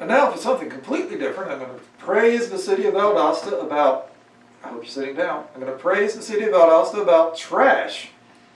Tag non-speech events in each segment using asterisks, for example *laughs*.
And now for something completely different, I'm going to praise the city of Valdosta about, I hope you're sitting down, I'm going to praise the city of Valdosta about trash.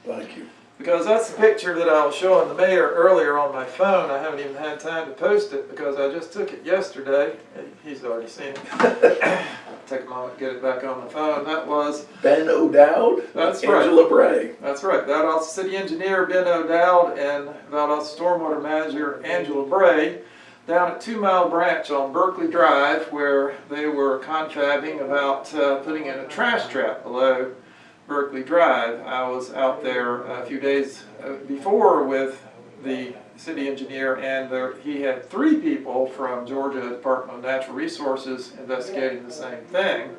Thank you. Because that's the picture that I was showing the mayor earlier on my phone. I haven't even had time to post it because I just took it yesterday. He's already seen it. *coughs* Take a moment, get it back on the phone. That was, Ben O'Dowd. That's right. Angela Bray. that's right, Valdosta City Engineer Ben O'Dowd and Valdosta Stormwater Manager Angela Bray down at Two Mile Branch on Berkeley Drive where they were confabbing about uh, putting in a trash trap below Berkeley Drive. I was out there a few days uh, before with the city engineer and there, he had three people from Georgia Department of Natural Resources investigating the same thing.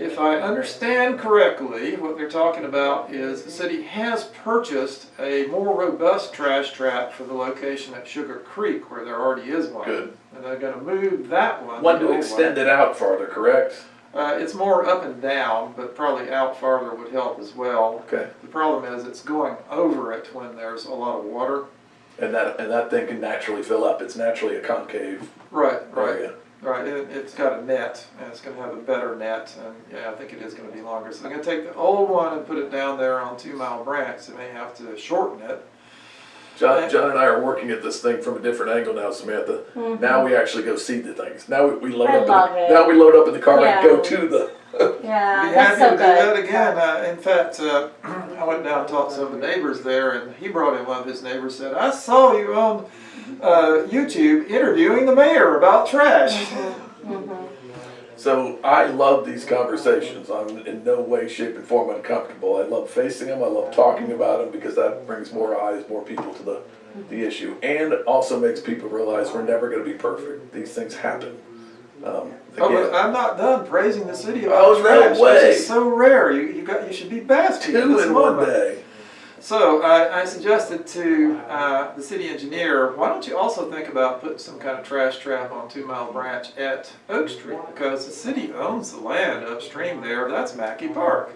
If I understand correctly, what they're talking about is the city has purchased a more robust trash trap for the location at Sugar Creek where there already is one. Good. And they're gonna move that one. One to extend it out farther, correct? Uh, it's more up and down, but probably out farther would help as well. Okay. The problem is it's going over it when there's a lot of water. And that, and that thing can naturally fill up. It's naturally a concave Right, right, area. Right. It, it's got a net, and it's gonna have a better net, and yeah, I think it is gonna be longer. So I'm gonna take the old one and put it down there on Two Mile Branch. They may have to shorten it. John, John and I are working at this thing from a different angle now, Samantha. Now we actually go see the things. Now we, we load I up. love in, it. Now we load up in the car and go to the. *laughs* Yeah, Be that's happy so to do that good. again. Uh, in fact, uh, *clears throat* I went down and talked to some of the neighbors there, and he brought in one of his neighbors. Said, "I saw you on uh, YouTube interviewing the mayor about trash." So I love these conversations. I'm in no way, shape, and form uncomfortable. I love facing them. I love talking about them because that brings more eyes, more people to the the issue, and also makes people realize we're never going to be perfect. These things happen. Um, Oh, but I'm not done praising the city of Oh, no way. This is so rare. You, you got you should be basking in two this in one day. So I, I suggested to uh, the city engineer, why don't you also think about putting some kind of trash trap on Two Mile Branch at Oak Street because the city owns the land upstream there. That's Mackey Park.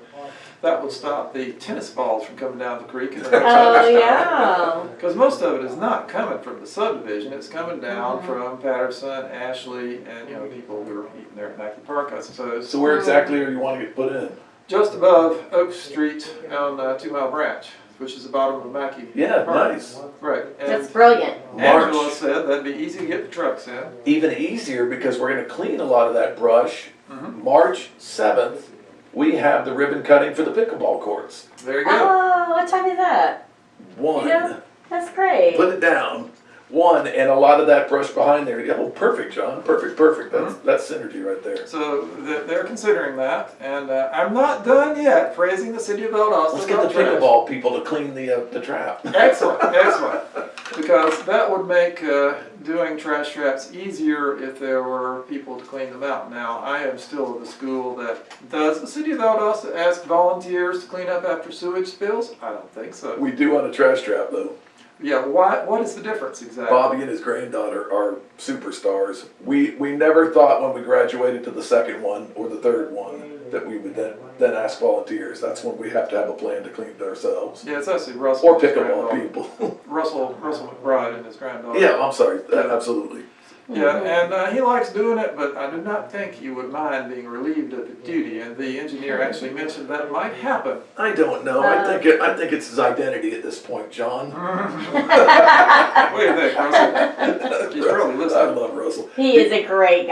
That would stop the tennis balls from coming down the creek. And *laughs* Oh, yeah. Because most of it is not coming from the subdivision, it's coming down Mm-hmm. from Patterson, Ashley, and, you know, people who are eating there at Mackey Park, I suppose. So where exactly are you wanting to get put in? Just above Oak Street on uh, Two Mile Branch, which is the bottom of Mackey. Yeah, Park. nice. Right, That's and brilliant. Angela March. said that'd be easy to get the trucks in. Even easier because we're going to clean a lot of that brush. Mhm. March seventh, we have the ribbon cutting for the pickleball courts. There you go. Oh, what time is that? One. Yeah. That's great. Put it down. One, and a lot of that brush behind there. Oh, perfect, John. Perfect, perfect. That's that's synergy right there. So th- they're considering that, and uh, I'm not done yet praising the city of Valdosta. Let's get the trash. pickleball people to clean the uh, the trap. Excellent, excellent. *laughs* Because that would make uh, doing trash traps easier if there were people to clean them out. Now, I am still of the school that, does the city of Valdosta ask volunteers to clean up after sewage spills? I don't think so. We do on a trash trap though. Yeah, why, what is the difference exactly? Bobby and his granddaughter are superstars. We we never thought when we graduated to the second one or the third one that we would then then ask volunteers. That's when we have to have a plan to clean it ourselves. Yeah, it's actually Russell. Or and his pickleball granddaughter. people. *laughs* Russell, Russell McBride and his granddaughter. yeah, I'm sorry. Absolutely. Yeah, and uh, he likes doing it, but I do not think he would mind being relieved of the duty. And the engineer actually mentioned that it might happen. I don't know. I think it, I think it's his identity at this point, John. *laughs* What do you think, Russell? *laughs* He's probably I love Russell. He is a great